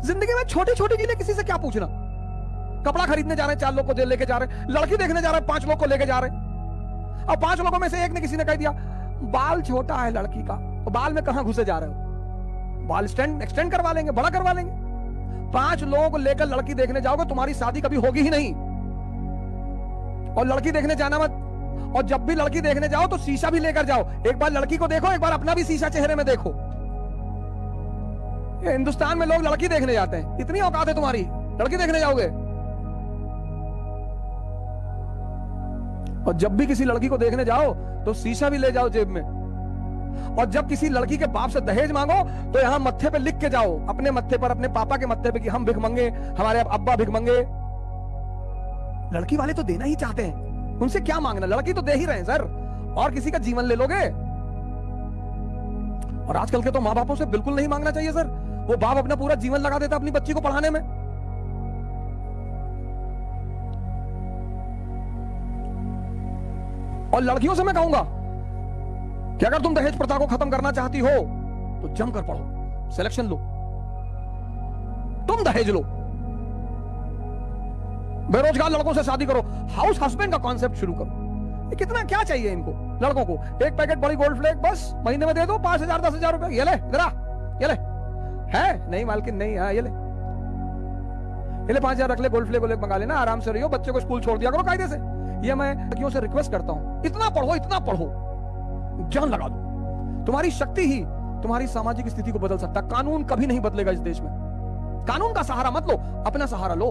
ज़िंदगी में छोटी छोटी चीज़ें किसी से क्या पूछना? कपड़ा खरीदने जा रहे हैं, चार लोग को लेके जा रहे हैं, लड़की देखने जा रहे हैं, पाँच लोग को लेके जा रहे हैं। और पाँच लोगों में से एक ने किसी ने कह दिया, बाल छोटा है लड़की का तो बाल में कहाँ घुसे जा रहे हो? बाल स्टैंड एक्सटेंड करवा लेंगे, बड़ा करवा लेंगे। पाँच लोग लेकर लड़की देखने जाओगे, तुम्हारी शादी कभी होगी ही नहीं। और लड़की देखने जाना मत। और जब भी लड़की देखने जाओ तो शीशा भी लेकर जाओ। एक बार लड़की को देखो, एक बार अपना भी शीशा चेहरे में देखो। हिंदुस्तान में लोग लड़की देखने जाते हैं। इतनी औकात है तुम्हारी। लड़की देखने जाओगे। और जब भी किसी लड़की को देखने जाओ तो शीशा भी ले जाओ जेब में। और जब किसी लड़की के बाप से दहेज मांगो तो यहाँ मत्थे पे लिख के जाओ, अपने मत्थे पर, अपने पापा के मत्थे पे कि हम भिख मंगे, हमारे अब्बा भिख मंगे। लड़की वाले तो देना ही चाहते हैं। उनसे क्या मांगना? लड़की तो दे ही रहे हैं, सर। और किसी का जीवन ले लोगे? और आजकल के तो माँ बापों से बिल्कुल नहीं मांगना चाहिए, सर। वो बाप अपना पूरा जीवन लगा देता अपनी बच्ची को पढ़ाने में। और लड़कियों से मैं कहूँगा कि अगर तुम दहेज प्रथा को खत्म करना चाहती हो तो जमकर पढ़ो सिलेक्शन लो। तुम दहेज लो। बेरोजगार लड़कों से शादी करो। हाउस हस्बैंड का कॉन्सेप्ट शुरू करो। कितना क्या चाहिए इनको, लड़कों को? एक पैकेट बड़ी गोल्ड फ्लेक बस, महीने में दे दो, पाँच हज़ार, दस हज़ार रुपए। ये ले ये ले। है? नहीं, मालकिन, नहीं हाँ ये ले। ये ले, पाँच हज़ार रख ले गोल्ड फ्लेक मंगा लेना, आराम से रहियो, बच्चे को स्कूल छोड़ दिया करो कायदे से। ये मैं लड़कियों से रिक्वेस्ट करता हूँ, इतना पढ़ो इतना पढ़ो। जान लगा दो। तुम्हारी शक्ति ही तुम्हारी सामाजिक स्थिति को बदल सकता कानून कभी नहीं बदलेगा इस देश में। कानून का सहारा मत लो, अपना सहारा लो।